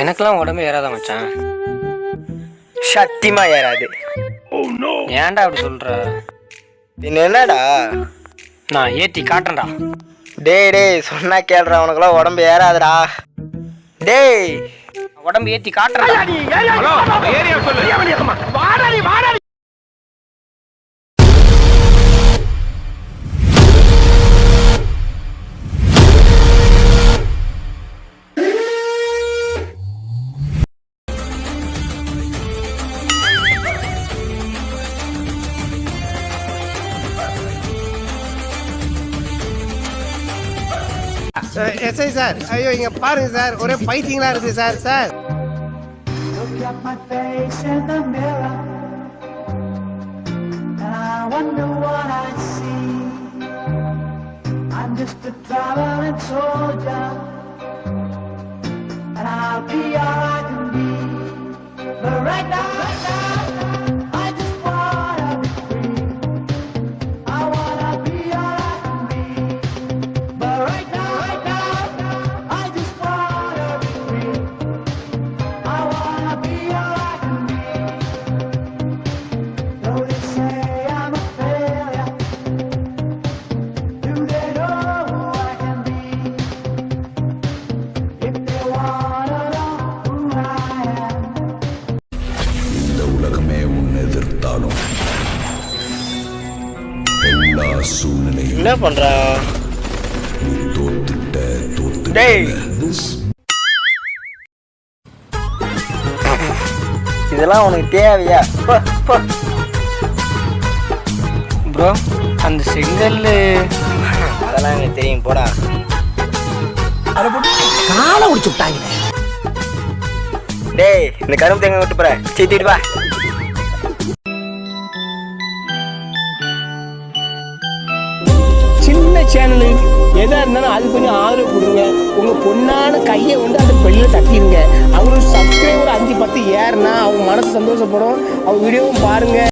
எனக்கெல்லாம் உடம்பு ஏறாத மச்சான். சத்தியமா ஏறாது. ஏன்டா அப்படி சொல்ற? பின்ன என்னடா? நான் ஏத்தி காட்டுறேன்டா. டேய் டேய் சொன்னா கேள்றா உனக்குலாம் உடம்பு ஏறாதுடா. டேய். உடம்பு ஏத்தி காட்டுறேன்டா. எஸ்ஐ சார் ஐயோ இங்க பாருங்க சார் ஒரே பைத்தியங்களா இருக்கு sir sir Look at my face in the mirror, and I wonder what I see. I'm just a traveling soldier, and I'll be all சூழ்நிலையும் என்ன பண்றான் நீ தோத்துட்ட தோத்து டேய். இதெல்லாம் உனக்கு தேவையா. ப்ரோ அந்த செங்கல் அதெல்லாம் எனக்கு தெரியும் போடா. டேய் இந்த கரும்பு தேங்க விட்டு போற. சீத்திட்டு வா. சேனலு எதாக இருந்தாலும் அது கொஞ்சம் ஆதரவு கொடுங்க. உங்கள் பொண்ணான கையை வந்து அந்த பெல்ல தட்டிடுங்க அவங்களுக்கு சப்ஸ்கிரைபர் அஞ்சு பத்து ஏறுனா அவங்க மனசு சந்தோஷப்படும். அவங்க வீடியோவும் பாருங்கள்